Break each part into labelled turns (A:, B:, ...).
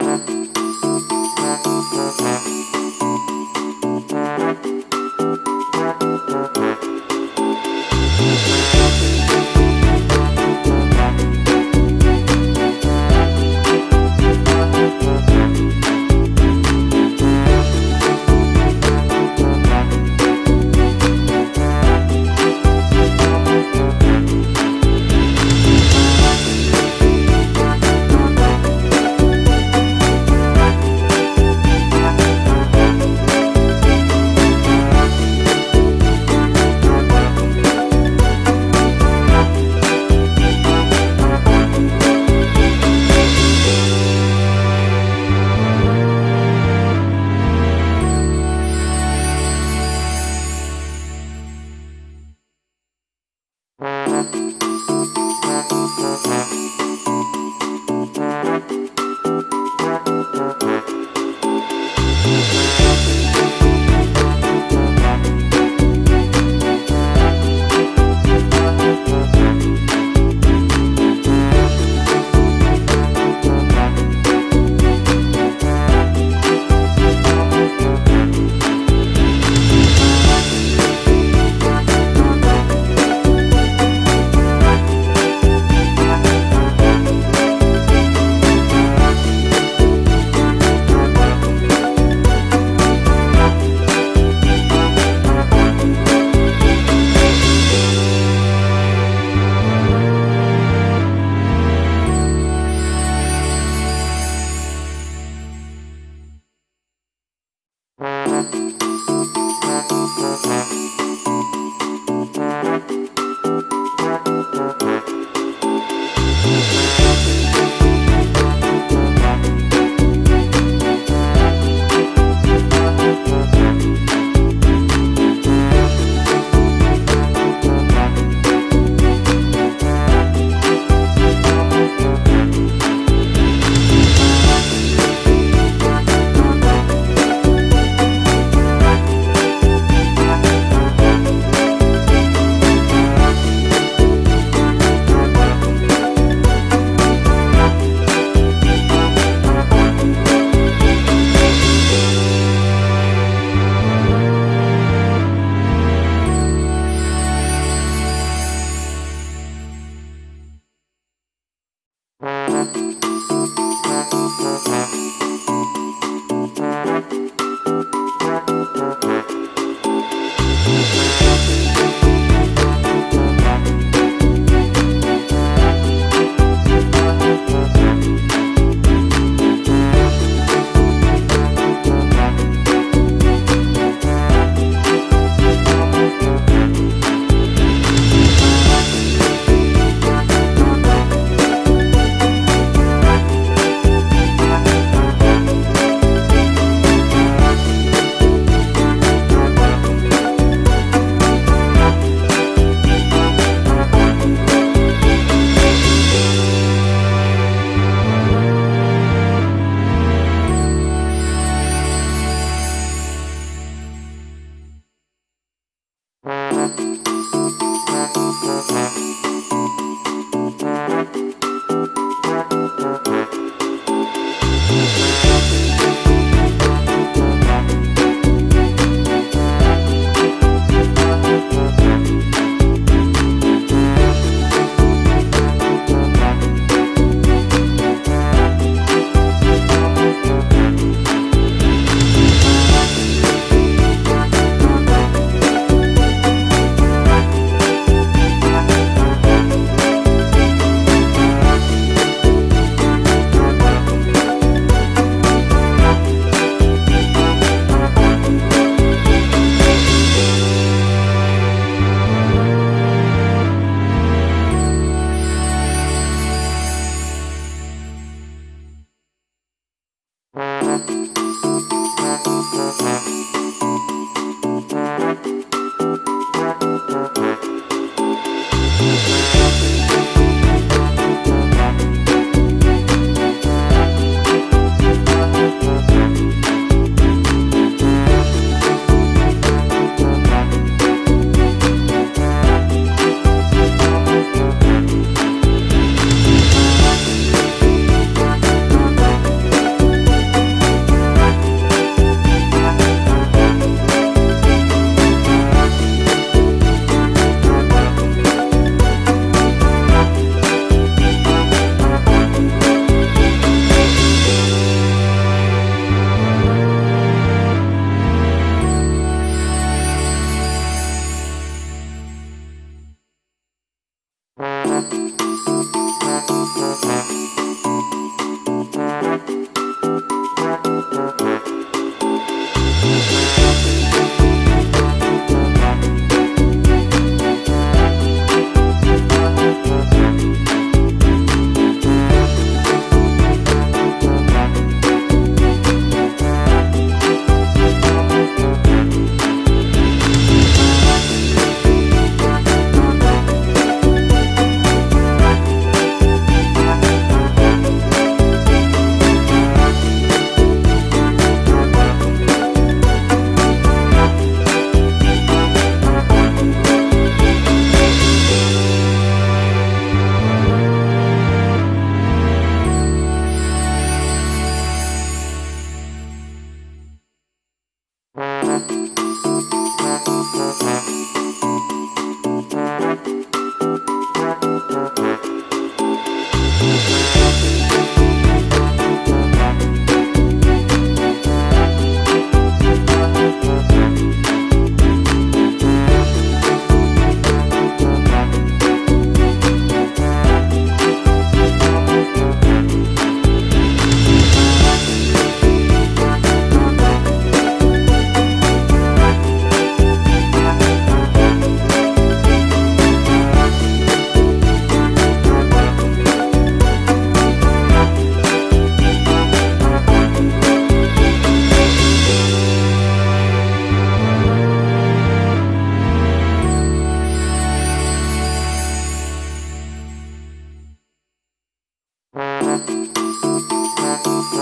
A: Thank Thank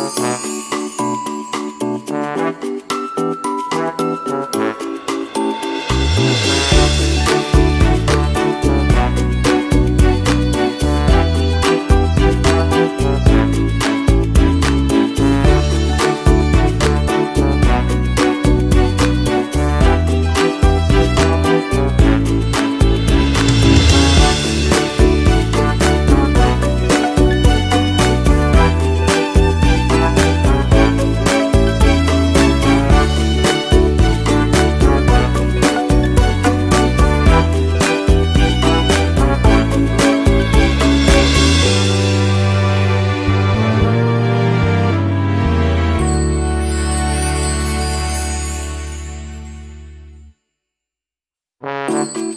A: Música Thank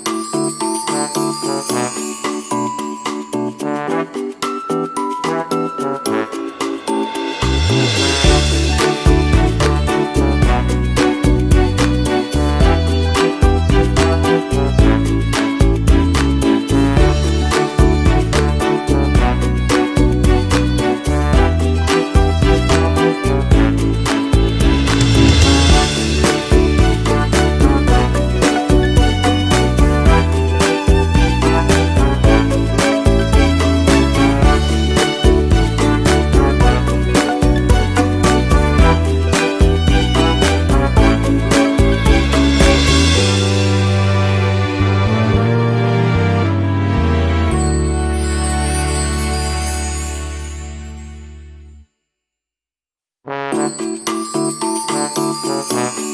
A: Thank